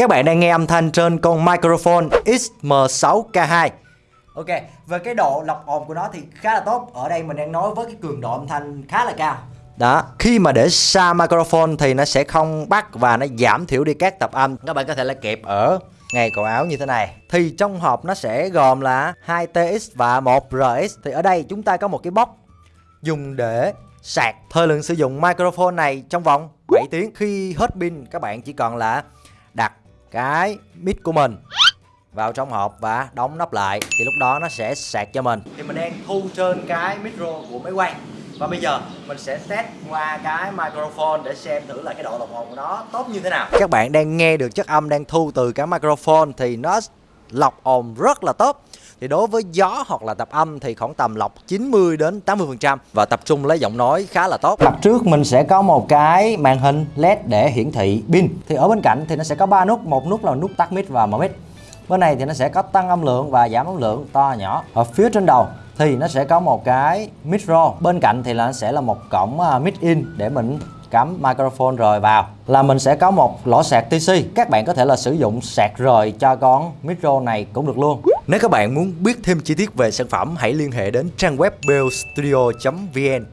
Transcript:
Các bạn đang nghe âm thanh trên con microphone XM6K2 Ok, về cái độ lọc ồn của nó thì khá là tốt. Ở đây mình đang nói với cái cường độ âm thanh khá là cao. Đó, khi mà để xa microphone thì nó sẽ không bắt và nó giảm thiểu đi các tập âm. Các bạn có thể là kẹp ở ngay cổ áo như thế này. Thì trong hộp nó sẽ gồm là 2 TX và 1 RX Thì ở đây chúng ta có một cái bóc dùng để sạc. Thời lượng sử dụng microphone này trong vòng 7 tiếng. Khi hết pin các bạn chỉ còn là đặt cái mic của mình vào trong hộp và đóng nắp lại thì lúc đó nó sẽ sạc cho mình. Thì mình đang thu trên cái micro của máy quay. Và bây giờ mình sẽ test qua cái microphone để xem thử là cái độ lọc ồn của nó tốt như thế nào. Các bạn đang nghe được chất âm đang thu từ cái microphone thì nó lọc ồn rất là tốt thì đối với gió hoặc là tập âm thì khoảng tầm lọc 90 đến 80% và tập trung lấy giọng nói khá là tốt. Mặt trước mình sẽ có một cái màn hình LED để hiển thị pin. Thì ở bên cạnh thì nó sẽ có ba nút, một nút là nút tắt mic và mở mic. Bên này thì nó sẽ có tăng âm lượng và giảm âm lượng to nhỏ. Ở phía trên đầu thì nó sẽ có một cái micro. Bên cạnh thì là nó sẽ là một cổng à, mic in để mình cắm microphone rời vào là mình sẽ có một lỗ sạc TC các bạn có thể là sử dụng sạc rời cho con micro này cũng được luôn. Nếu các bạn muốn biết thêm chi tiết về sản phẩm, hãy liên hệ đến trang web bellstudio.vn